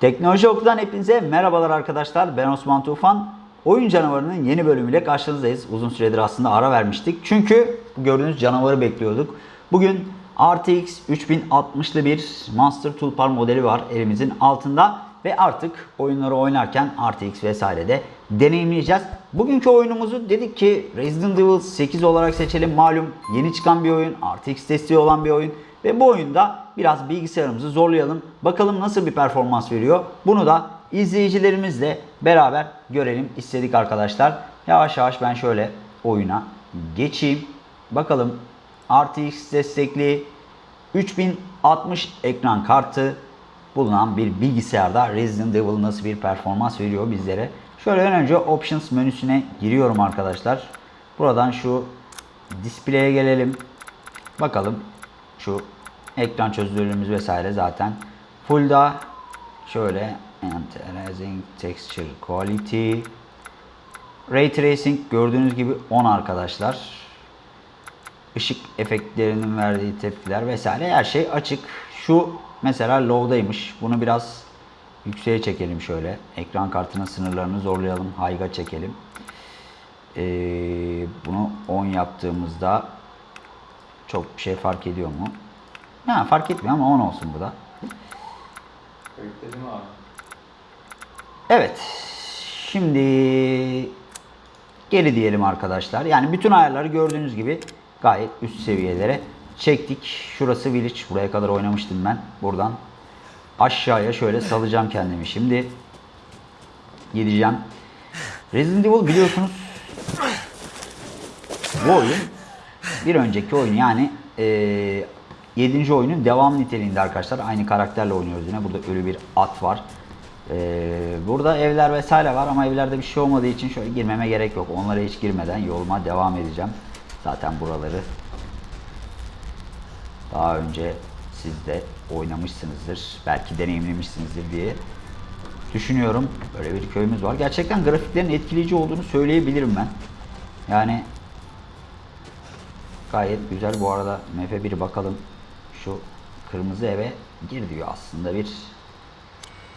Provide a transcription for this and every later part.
Teknoloji Oku'dan hepinize merhabalar arkadaşlar. Ben Osman Tufan. Oyun Canavarı'nın yeni bölümüyle karşınızdayız. Uzun süredir aslında ara vermiştik. Çünkü gördüğünüz canavarı bekliyorduk. Bugün RTX 3060'lı bir Monster Toolbar modeli var elimizin altında. Ve artık oyunları oynarken RTX vesaire de deneyimleyeceğiz. Bugünkü oyunumuzu dedik ki Resident Evil 8 olarak seçelim. Malum yeni çıkan bir oyun, RTX desteği olan bir oyun. Ve bu oyunda biraz bilgisayarımızı zorlayalım. Bakalım nasıl bir performans veriyor. Bunu da izleyicilerimizle beraber görelim istedik arkadaşlar. Yavaş yavaş ben şöyle oyuna geçeyim. Bakalım RTX destekli 3060 ekran kartı bulunan bir bilgisayarda Resident Evil nasıl bir performans veriyor bizlere. Şöyle önce Options menüsüne giriyorum arkadaşlar. Buradan şu Display'e gelelim. Bakalım şu ekran çözünürlüğümüz vesaire zaten full'da şöyle Anti-aliasing Texture Quality Ray Tracing gördüğünüz gibi 10 arkadaşlar. Işık efektlerinin verdiği tepkiler vesaire her şey açık. Şu mesela low'daymış. Bunu biraz yükseğe çekelim şöyle. Ekran kartının sınırlarını zorlayalım. High'a çekelim. Ee, bunu 10 yaptığımızda çok bir şey fark ediyor mu? Ha, fark etmiyor ama 10 olsun bu da. Bekledim abi. Evet. Şimdi geri diyelim arkadaşlar. Yani bütün ayarları gördüğünüz gibi gayet üst seviyelere çektik. Şurası Village. Buraya kadar oynamıştım ben. Buradan aşağıya şöyle salacağım kendimi. Şimdi gideceğim. Resident Evil biliyorsunuz bu oyun bir önceki oyun yani e, 7. oyunun devam niteliğinde arkadaşlar. Aynı karakterle oynuyoruz yine. Burada ölü bir at var. E, burada evler vesaire var ama evlerde bir şey olmadığı için şöyle girmeme gerek yok. Onlara hiç girmeden yoluma devam edeceğim. Zaten buraları daha önce siz de oynamışsınızdır. Belki deneyimlemişsinizdir diye düşünüyorum. Böyle bir köyümüz var. Gerçekten grafiklerin etkileyici olduğunu söyleyebilirim ben. Yani Gayet güzel. Bu arada MF1 bakalım. Şu kırmızı eve gir diyor aslında bir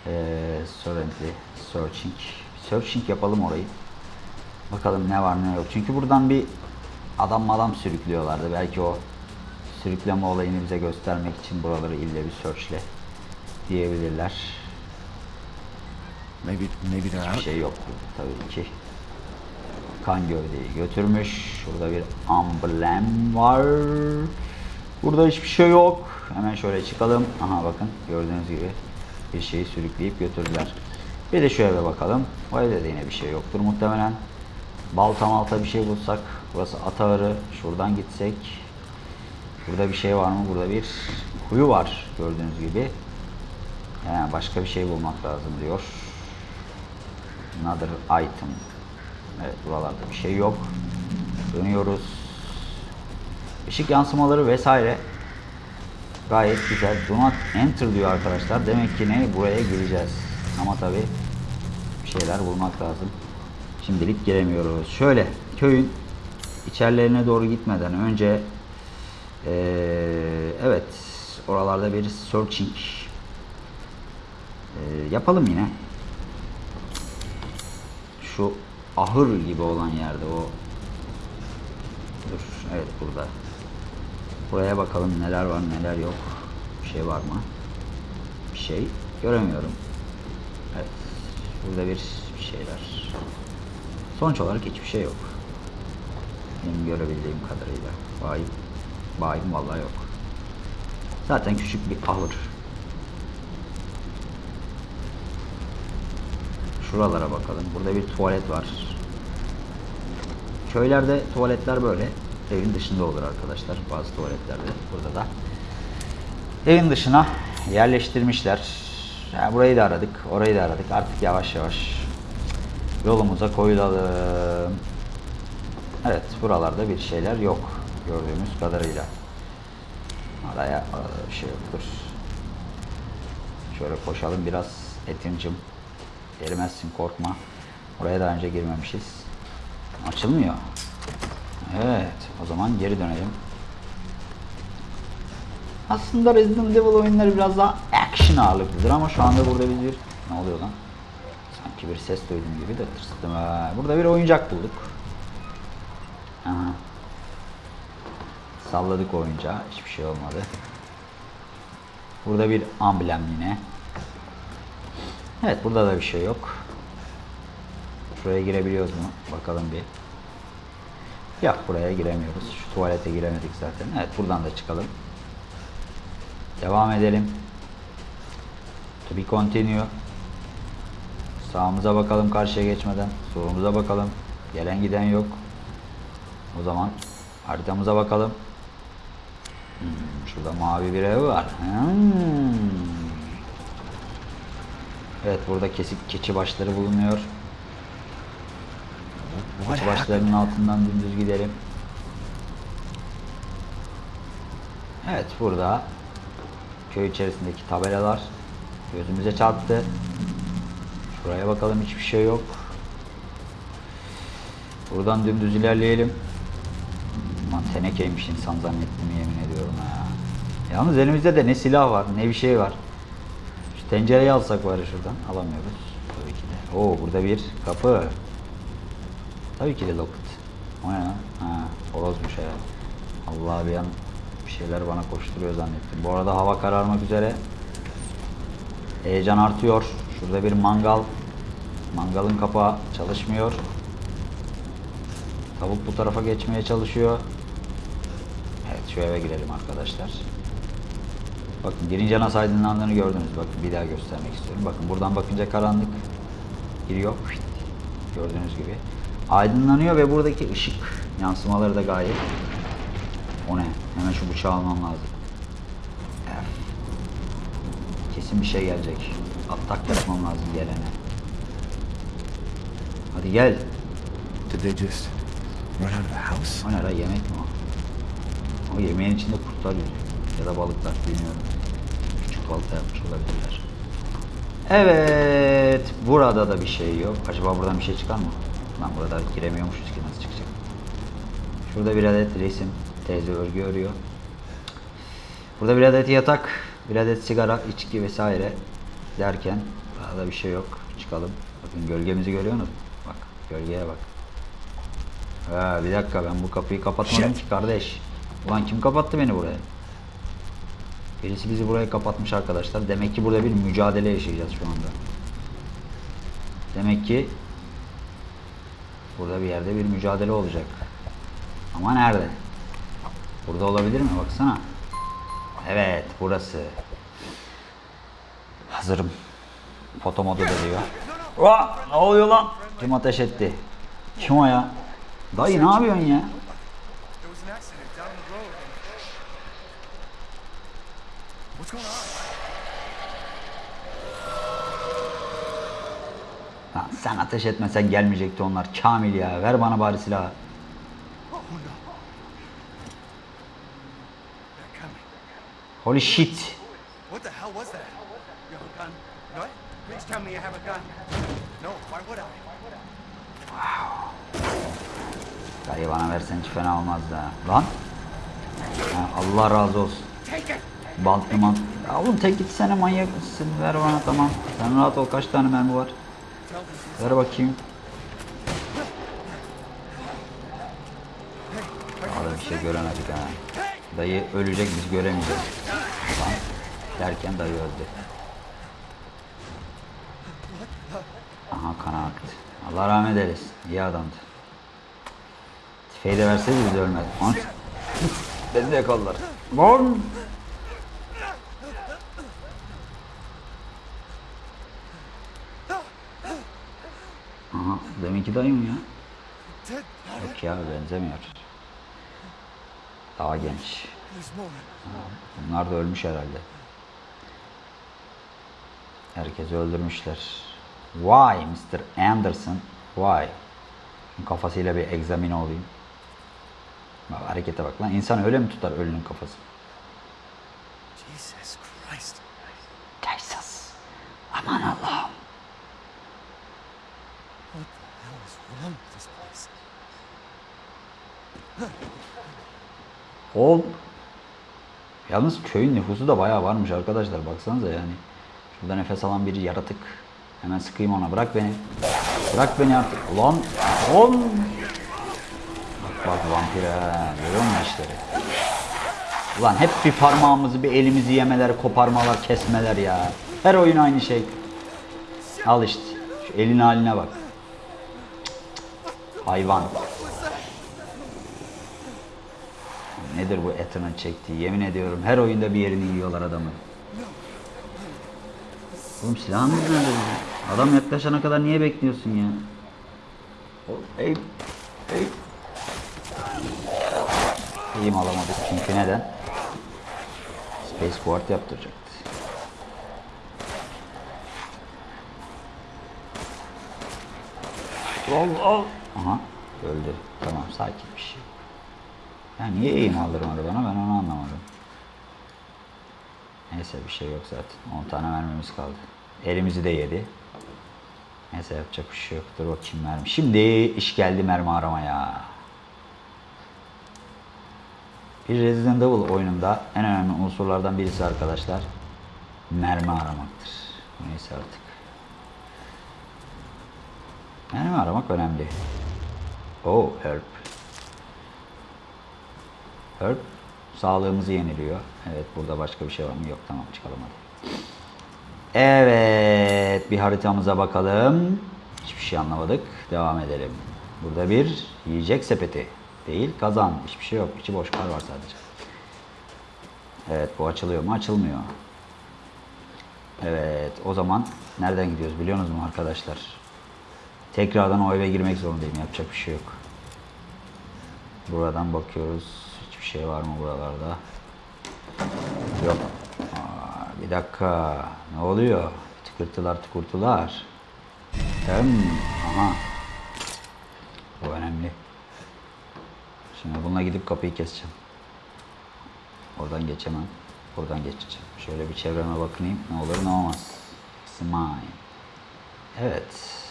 eee Sorrently Searching. Searching yapalım orayı. Bakalım ne var ne yok. Çünkü buradan bir adam madam sürüklüyorlardı. Belki o sürükleme olayını bize göstermek için buraları ille bir searchle diyebilirler. Maybe maybe Hiçbir şey yok tabii ki. Kan gövdeyi götürmüş. Şurada bir amblem var. Burada hiçbir şey yok. Hemen şöyle çıkalım. Aha bakın gördüğünüz gibi bir şeyi sürükleyip götürdüler. Bir de şu eve bakalım. O evde de yine bir şey yoktur muhtemelen. Balta malta bir şey bulsak. Burası at ağırı. Şuradan gitsek. Burada bir şey var mı? Burada bir kuyu var gördüğünüz gibi. Yani başka bir şey bulmak lazım diyor. Another item. Evet buralarda bir şey yok. Dönüyoruz. Işık yansımaları vesaire gayet güzel. Do not enter diyor arkadaşlar. Demek ki ne? Buraya gireceğiz. Ama tabi bir şeyler bulmak lazım. Şimdilik giremiyoruz. Şöyle köyün içerilerine doğru gitmeden önce eee, evet oralarda bir searching eee, yapalım yine şu ahır gibi olan yerde o dur evet burada. Buraya bakalım neler var neler yok. Bir şey var mı? Bir şey göremiyorum. Evet burada bir, bir şeyler. Sonuç olarak hiçbir şey yok. Benim görebildiğim kadarıyla. Bayim bayim vallahi yok. Zaten küçük bir ahır. Şuralara bakalım. Burada bir tuvalet var. Köylerde tuvaletler böyle evin dışında olur arkadaşlar. Bazı tuvaletlerde. Burada da evin dışına yerleştirmişler. Yani burayı da aradık. Orayı da aradık. Artık yavaş yavaş yolumuza koyulalım. Evet. Buralarda bir şeyler yok. Gördüğümüz kadarıyla. Araya, bir şey yoktur. Şöyle koşalım biraz Etim'cim. Erimezsin korkma. Oraya daha önce girmemişiz. Açılmıyor. Evet. O zaman geri dönelim. Aslında Resident Evil oyunları biraz daha action ağırlıklıdır ama şu anda burada bir Ne oluyor lan? Sanki bir ses duydum gibi de tırstım. Burada bir oyuncak bulduk. Aha. Salladık oyuncağı. Hiçbir şey olmadı. Burada bir amblem yine. Evet burada da bir şey yok. Şuraya girebiliyoruz mu? Bakalım bir. Yok buraya giremiyoruz. Şu tuvalete giremedik zaten. Evet buradan da çıkalım. Devam edelim. To be continue. Sağımıza bakalım karşıya geçmeden. Solumuza bakalım. Gelen giden yok. O zaman haritamıza bakalım. Hmm, şurada mavi bir ev var. Hmm. Evet burada kesik keçi başları bulunuyor. Keçi başlarının altından dümdüz gidelim. Evet burada köy içerisindeki tabelalar gözümüze çarptı. Şuraya bakalım hiçbir şey yok. Buradan dümdüz ilerleyelim. Lan tenekeymiş insan zannettim yemin ediyorum ha. Yalnız elimizde de ne silah var ne bir şey var. Şu tencereyi alsak var şuradan alamıyoruz. Tabii ki de. Oo burada bir kapı. Tabii ki de locked. O ne lan? Ha, horozmuş ya. Allah bir an bir şeyler bana koşturuyor zannettim. Bu arada hava kararmak üzere. Heyecan artıyor. Şurada bir mangal. Mangalın kapağı çalışmıyor. Tavuk bu tarafa geçmeye çalışıyor. Evet şu eve girelim arkadaşlar. Bakın girince nasıl aydınlandığını gördünüz. Bakın bir daha göstermek istiyorum. Bakın buradan bakınca karanlık giriyor. Gördüğünüz gibi. Aydınlanıyor ve buradaki ışık yansımaları da gayet. O ne? Hemen şu bıçağı almam lazım. Evet. Kesin bir şey gelecek. Atak yapmam lazım gelene. Hadi gel. Did they just run out of the house? O ne la yemek mi o? O yemeğin içinde kurtlar yüzüyor. Ya da balıklar bilmiyorum. Küçük balta yapmış olabilirler. Evet. Burada da bir şey yok. Acaba buradan bir şey çıkar mı? Lan burada giremiyormuşuz ki nasıl çıkacak? Şurada bir adet resim. Teyze örgü örüyor. Burada bir adet yatak. Bir adet sigara, içki vesaire derken daha da bir şey yok. Çıkalım. Bakın gölgemizi görüyor musunuz? Bak gölgeye bak. Ha, bir dakika ben bu kapıyı kapatmadım ki kardeş. Ulan kim kapattı beni buraya? Birisi bizi buraya kapatmış arkadaşlar. Demek ki burada bir mücadele yaşayacağız şu anda. Demek ki burada bir yerde bir mücadele olacak. Ama nerede? Burada olabilir mi? Baksana. Evet burası. Hazırım. Foto modu da diyor. Aa, ne oluyor lan? Kim ateş etti? Kim o ya? Dayı ne yapıyorsun ya? Sen ateş etmesen gelmeyecekti onlar. Kamil ya. Ver bana bari silahı. Holy shit. What the hell was that? You have a gun? What? Please tell me you have a gun. No, why would I? Dayı bana versen hiç fena olmazdı ha. Lan. Ha, Allah razı olsun. Take it! Bantlı mant. Ya oğlum tek gitsene manyak mısın? Ver bana tamam. Sen rahat ol. Kaç tane mermi var? Ver bakayım. Daha da bir şey göremedik ha. Dayı ölecek biz göremeyeceğiz. Lan derken dayı öldü. Aha kana aktı. Allah rahmet eylesin. İyi adamdı. Tüfeği de verseydi biz ölmez. Beni de yakaladılar. Lan. Deminki dayım ya. Dead. Yok ya benzemiyor. Daha genç. Bunlar da ölmüş herhalde. Herkesi öldürmüşler. Why Mr. Anderson? Why? Kafasıyla bir egzamine olayım. Bak, harekete bak lan. İnsan öyle mi tutar ölünün kafası? Jesus Christ. Jesus. Aman Allah'ım. What the hell is wrong with this place? O Yalnız köyün nüfusu da bayağı varmış arkadaşlar. Baksanıza yani. Şurada nefes alan bir yaratık Hemen sıkayım ona. Bırak beni. Bırak beni artık. Ulan. Ulan. Bak bak vampir. Görüyor musun işleri? Ulan hep bir parmağımızı bir elimizi yemeler, koparmalar, kesmeler ya. Her oyun aynı şey. Al işte. Şu elin haline bak. Hayvan. Nedir bu Ethan'ın çektiği? Yemin ediyorum her oyunda bir yerini yiyorlar adamın. Oğlum silahınız nerede? Adam yaklaşana kadar niye bekliyorsun ya? Ey, ey. İyiyim alamadık çünkü neden? Space Guard yaptıracaktı. Al al. Aha öldü. Tamam sakinmiş. Ya niye eğim aldırmadı bana ben onu anlamadım. Neyse bir şey yok zaten. 10 tane mermimiz kaldı. Elimizi de yedi. Neyse yapacak bir şey yok. Dur bakayım mermi. Şimdi iş geldi mermi aramaya. Bir Resident Evil oyununda en önemli unsurlardan birisi arkadaşlar mermi aramaktır. Neyse artık. Mermi aramak önemli. Oh herb. Herb sağlığımızı yeniliyor. Evet burada başka bir şey var mı? Yok tamam çıkalım hadi. Evet bir haritamıza bakalım. Hiçbir şey anlamadık. Devam edelim. Burada bir yiyecek sepeti. Değil kazan. Hiçbir şey yok. İçi boş kar var sadece. Evet bu açılıyor mu? Açılmıyor. Evet o zaman nereden gidiyoruz biliyor musunuz arkadaşlar? Tekrardan o eve girmek zorundayım. Yapacak bir şey yok. Buradan bakıyoruz. Hiçbir şey var mı buralarda? Yok. Aa, bir dakika. Ne oluyor? Tıkırtılar tıkırtılar. Hmm, aha. Bu önemli. Şimdi bununla gidip kapıyı keseceğim. Oradan geçemem. Buradan geçeceğim. Şöyle bir çevreme bakayım. Ne olur ne olmaz. Smile. Evet.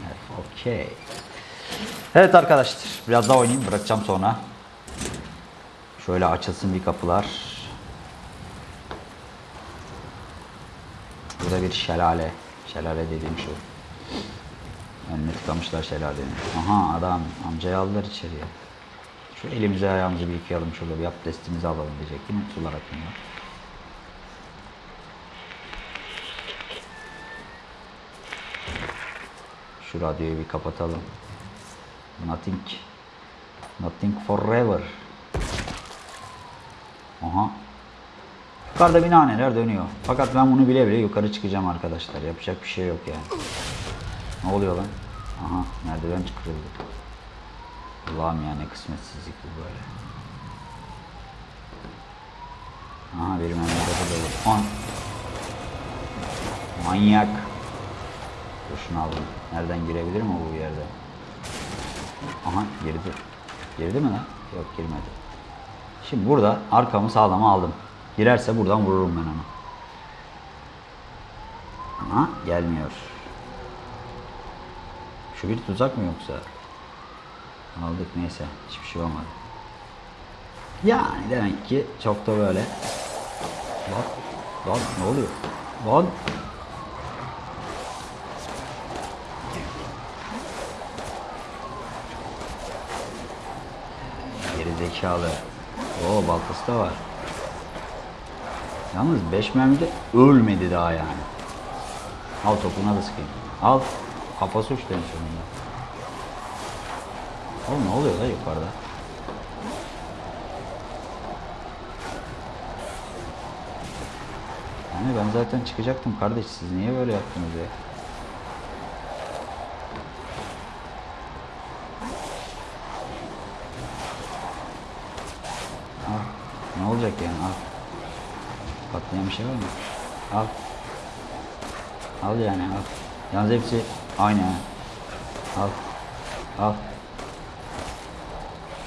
Evet, okey. Evet arkadaşlar. Biraz daha oynayayım. Bırakacağım sonra. Şöyle açılsın bir kapılar. Burada bir şelale. Şelale dediğim şu. Önüne tıkamışlar şelalenin. Aha adam. Amcayı aldılar içeriye. Şu elimizi ayağımızı bir yıkayalım şurada bir abdestimizi alalım diyecektim. Sular akmıyor. Şu radyoyu bir kapatalım. Nothing. Nothing forever. Aha. Yukarıda binaneler dönüyor. Fakat ben bunu bile bile yukarı çıkacağım arkadaşlar. Yapacak bir şey yok yani. Ne oluyor lan? Aha merdiven çıkırıldı. Allah'ım ya ne kısmetsizlik bu böyle. Aha benim önümde de dolu. On. Manyak. Dur şunu alalım. Nereden girebilir mi bu yerde? Aha girdi. Girdi mi lan? Yok girmedi. Şimdi burada arkamı sağlama aldım. Girerse buradan vururum ben onu. Ama gelmiyor. Şu bir tuzak mı yoksa? Aldık neyse. Hiçbir şey olmadı. Yani demek ki çok da böyle. Lan, lan ne oluyor? Lan. Zekalı. Oo baltası da var. Yalnız 5 mermide ölmedi daha yani. Al topuna da sıkayım. Al. Kafası en sonunda. Oğlum ne oluyor da yukarıda? Yani ben zaten çıkacaktım kardeş. Siz niye böyle yaptınız ya? Olacak yani? Al. Patlayan bir şey var mı? Al. Al yani al. Yalnız hepsi aynı ha. Al. Al.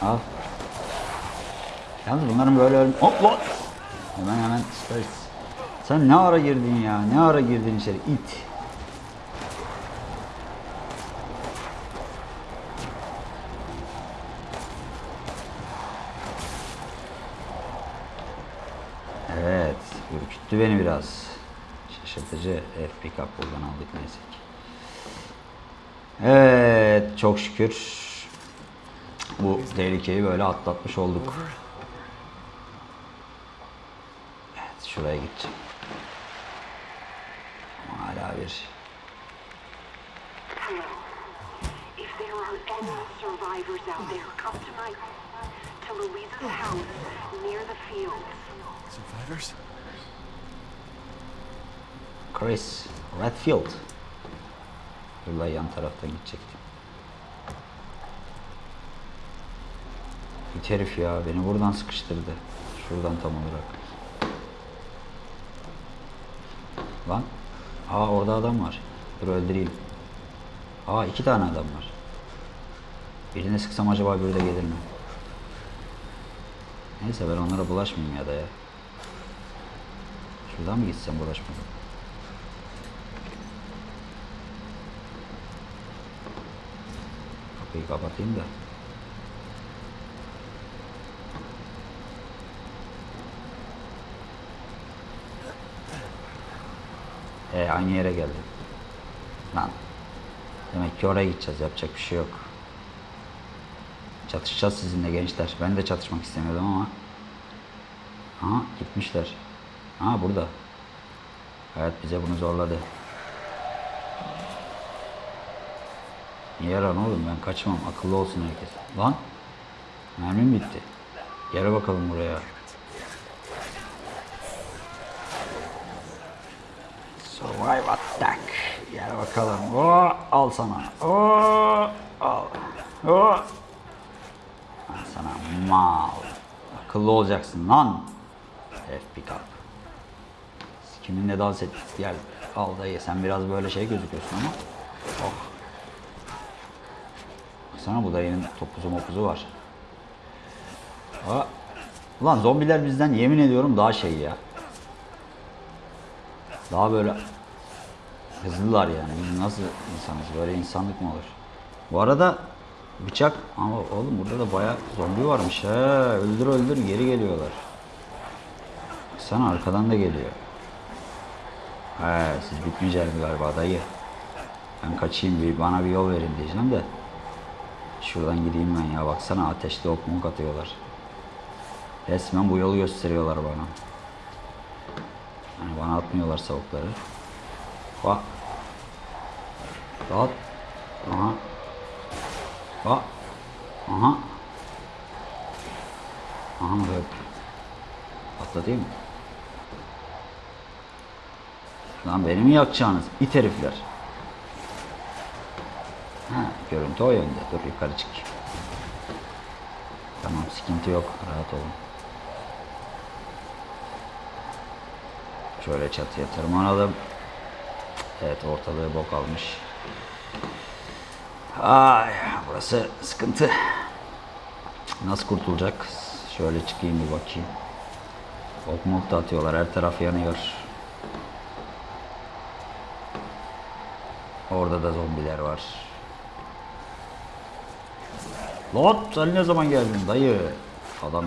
Al. Yalnız bunların böyle ölüm... Hop lan! Hemen hemen space. Sen ne ara girdin ya? Ne ara girdin içeri? İt. Ürküttü beni biraz. Şaşırtıcı F pickup buradan aldık neyse ki. Evet çok şükür bu tehlikeyi böyle atlatmış olduk. Evet şuraya gideceğim. Hala bir survivors out there, come tonight to Louisa's house near the fields. Survivors? Chris Redfield. Yolda yan taraftan gidecektim. Bir herif ya beni buradan sıkıştırdı. Şuradan tam olarak. Lan. Aa orada adam var. Dur öldüreyim. Aa iki tane adam var. Birine sıksam acaba biri de gelir mi? Neyse ben onlara bulaşmayayım ya da ya. Şuradan mı gitsem bulaşmadan? Kapıyı kapatayım da. E aynı yere geldi. Lan. Demek ki oraya gideceğiz. Yapacak bir şey yok. Çatışacağız sizinle gençler. Ben de çatışmak istemiyordum ama. Aha gitmişler. Ha burada. Hayat bize bunu zorladı. Niye yaran oğlum ben kaçmam. Akıllı olsun herkes. Lan. Mermim bitti. Gel bakalım buraya. Survive attack. Gel bakalım. Oo, al sana. Oo, al. Oo. Al sana mal. Akıllı olacaksın lan. F pickup. Kiminle dans et. Gel. Al dayı. Sen biraz böyle şey gözüküyorsun ama. Oh. Baksana bu dayının topuzu mopuzu var. Aa. Ulan zombiler bizden yemin ediyorum daha şey ya. Daha böyle hızlılar yani. Biz nasıl insanız? Böyle insanlık mı olur? Bu arada bıçak ama oğlum burada da bayağı zombi varmış he. Öldür öldür geri geliyorlar. Sana arkadan da geliyor. He siz bitmeyeceksiniz galiba dayı. Ben kaçayım bir bana bir yol verin diyeceğim de. Şuradan gideyim ben ya baksana ateşli ok muk atıyorlar. Resmen bu yolu gösteriyorlar bana. Yani bana atmıyorlar savukları. Bak. Bak. Aha. Bak. Aha. Aha böyle. Atlatayım mı? Lan beni mi yakacaksınız? İt herifler. Ha, görüntü o yönde. Dur yukarı çık. Tamam sıkıntı yok. Rahat olun. Şöyle çatıya tırmanalım. Evet ortalığı bok almış. Ay burası sıkıntı. Nasıl kurtulacak? Şöyle çıkayım bir bakayım. Ok mok da atıyorlar. Her taraf yanıyor. Orada da zombiler var. Lan sen ne zaman geldin dayı? Adam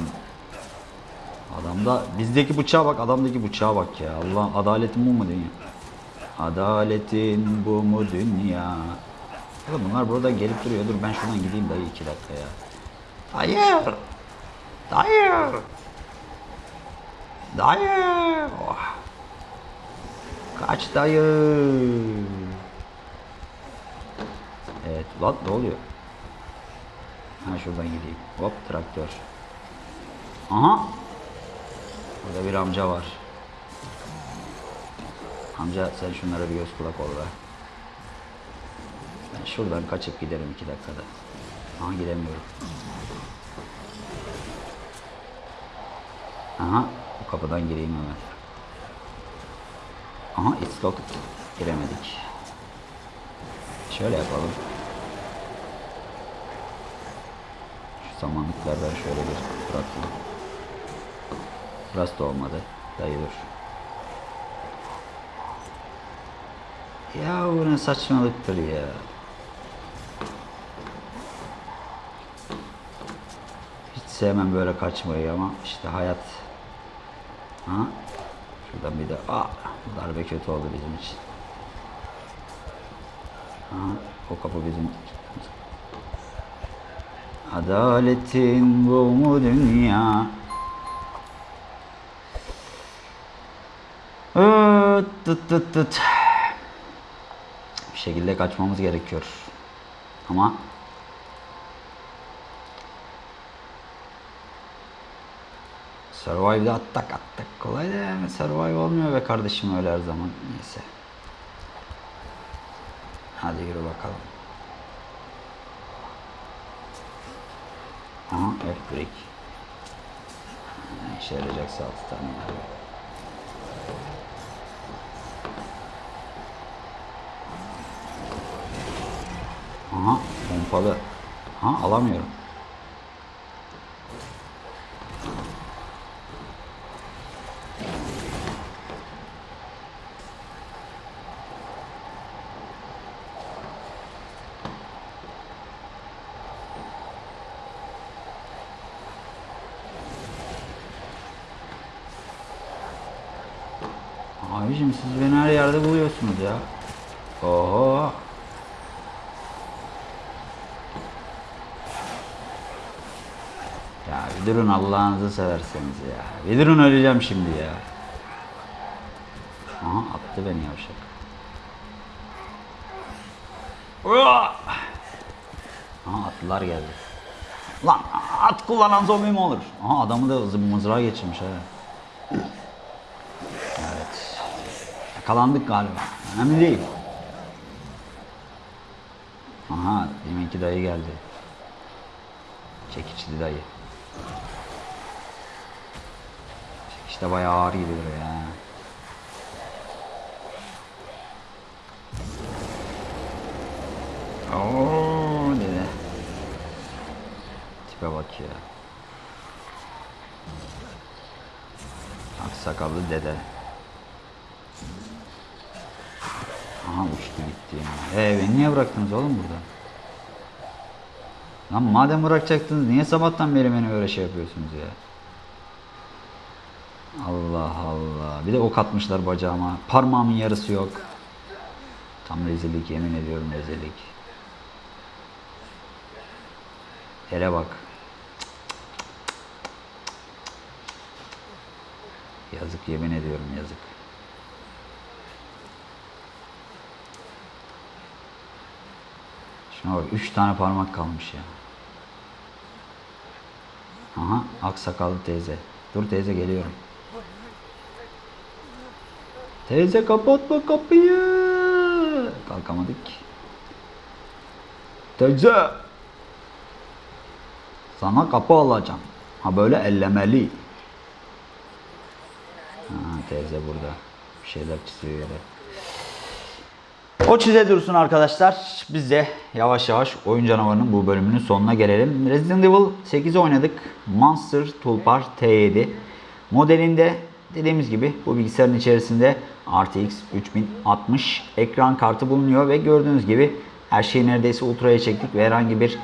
Adamda bizdeki bıçağa bak, adamdaki bıçağa bak ya. Allah adaletin bu mu dünya? Adaletin bu mu dünya? Oğlum bunlar burada gelip duruyor. Dur ben şuradan gideyim dayı iki dakika ya. Dayı! Dayı! Dayı! Oh. Kaç dayı! Evet, lan ne oluyor? Ha şuradan gideyim. Hop traktör. Aha! Burada bir amca var. Amca sen şunlara bir göz kulak ol be. Ben şuradan kaçıp giderim iki dakikada. Aha gidemiyorum. Aha bu kapıdan gireyim hemen. Aha locked. Giremedik. Şöyle yapalım. Şu samanlıklardan şöyle bir bırakalım. Burası da olmadı. Dayı dur. Ya bu ne saçmalıktır ya. Hiç sevmem böyle kaçmayı ama işte hayat. Ha? Şuradan bir de aa, darbe kötü oldu bizim için. Aha, o kapı bizim Adaletin bu mu dünya? Tıt tıt tıt. Bir şekilde kaçmamız gerekiyor. Ama Survive'da attak attak kolay da yani survive olmuyor be kardeşim öyle her zaman. Neyse. Hadi yürü bakalım. Aha F-break. Ne işe yarayacaksa altı tane var. Aha pompalı. Ha alamıyorum. Abicim siz beni her yerde buluyorsunuz ya. Oho. Ya bir durun Allah'ınızı severseniz ya. Bir durun öleceğim şimdi ya. Aha attı beni yavşak. Aha atlılar geldi. Lan at kullanan zombi mi olur? Aha adamı da mızrağa geçirmiş ha. Evet. Yakalandık galiba. Önemli değil. Aha deminki dayı geldi. Çekiçli dayı. Çekiç de bayağı ağır gidiyor ya. Oo dedi. Tipe bak ya. Aksakallı dede. Aha uçtu gitti ya. Ee beni niye bıraktınız oğlum burada? Lan madem bırakacaktınız niye sabahtan beri beni böyle şey yapıyorsunuz ya? Allah Allah. Bir de ok atmışlar bacağıma. Parmağımın yarısı yok. Tam rezillik yemin ediyorum rezillik. Yere bak. Yazık yemin ediyorum yazık. Şuna bak 3 tane parmak kalmış ya. Aha aksakallı teyze. Dur teyze geliyorum. Teyze kapatma kapıyı. Kalkamadık. Teyze. Sana kapı alacağım. Ha böyle ellemeli. Ha, teyze burada. Bir şeyler çiziyor yere. O çize dursun arkadaşlar. Biz de yavaş yavaş oyun canavarının bu bölümünün sonuna gelelim. Resident Evil 8'i oynadık. Monster Toolbar T7 modelinde dediğimiz gibi bu bilgisayarın içerisinde RTX 3060 ekran kartı bulunuyor ve gördüğünüz gibi her şeyi neredeyse ultraya çektik ve herhangi bir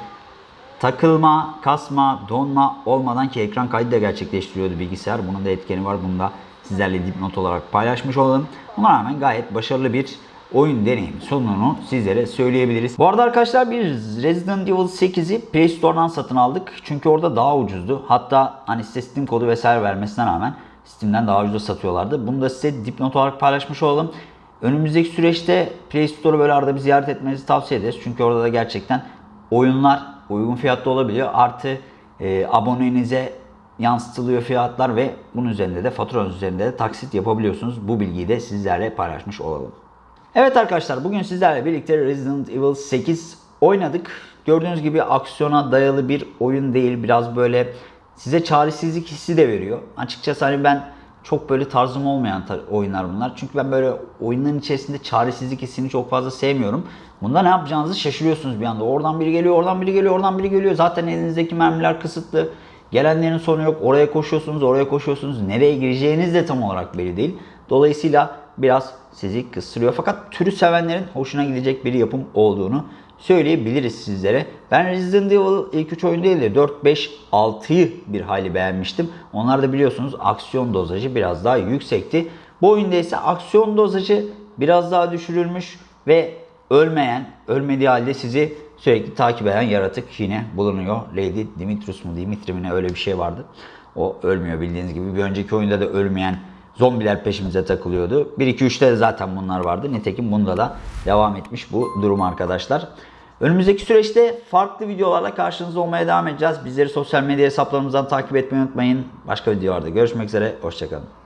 takılma, kasma, donma olmadan ki ekran kaydı da gerçekleştiriyordu bilgisayar. Bunun da etkeni var. Bunu da sizlerle dipnot olarak paylaşmış olalım. Buna rağmen gayet başarılı bir oyun deneyim sonunu sizlere söyleyebiliriz. Bu arada arkadaşlar bir Resident Evil 8'i Play Store'dan satın aldık. Çünkü orada daha ucuzdu. Hatta hani size Steam kodu vesaire vermesine rağmen Steam'den daha ucuz satıyorlardı. Bunu da size dipnot olarak paylaşmış olalım. Önümüzdeki süreçte Play Store'u böyle arada bir ziyaret etmenizi tavsiye ederiz. Çünkü orada da gerçekten oyunlar uygun fiyatta olabiliyor. Artı e, abonenize yansıtılıyor fiyatlar ve bunun üzerinde de faturanız üzerinde de taksit yapabiliyorsunuz. Bu bilgiyi de sizlerle paylaşmış olalım. Evet arkadaşlar bugün sizlerle birlikte Resident Evil 8 oynadık. Gördüğünüz gibi aksiyona dayalı bir oyun değil. Biraz böyle size çaresizlik hissi de veriyor. Açıkçası hani ben çok böyle tarzım olmayan tar- oyunlar bunlar. Çünkü ben böyle oyunların içerisinde çaresizlik hissini çok fazla sevmiyorum. Bunda ne yapacağınızı şaşırıyorsunuz bir anda. Oradan biri geliyor, oradan biri geliyor, oradan biri geliyor. Zaten elinizdeki mermiler kısıtlı. Gelenlerin sonu yok. Oraya koşuyorsunuz, oraya koşuyorsunuz. Nereye gireceğiniz de tam olarak belli değil. Dolayısıyla biraz sizi kıstırıyor. Fakat türü sevenlerin hoşuna gidecek bir yapım olduğunu söyleyebiliriz sizlere. Ben Resident Evil ilk 3 oyun değil de 4, 5, 6'yı bir hayli beğenmiştim. Onlar da biliyorsunuz aksiyon dozajı biraz daha yüksekti. Bu oyunda ise aksiyon dozajı biraz daha düşürülmüş ve ölmeyen, ölmediği halde sizi sürekli takip eden yaratık yine bulunuyor. Lady Dimitrius mu Dimitri mi ne öyle bir şey vardı. O ölmüyor bildiğiniz gibi. Bir önceki oyunda da ölmeyen zombiler peşimize takılıyordu. 1-2-3'te de zaten bunlar vardı. Nitekim bunda da devam etmiş bu durum arkadaşlar. Önümüzdeki süreçte farklı videolarla karşınızda olmaya devam edeceğiz. Bizleri sosyal medya hesaplarımızdan takip etmeyi unutmayın. Başka videolarda görüşmek üzere. Hoşçakalın.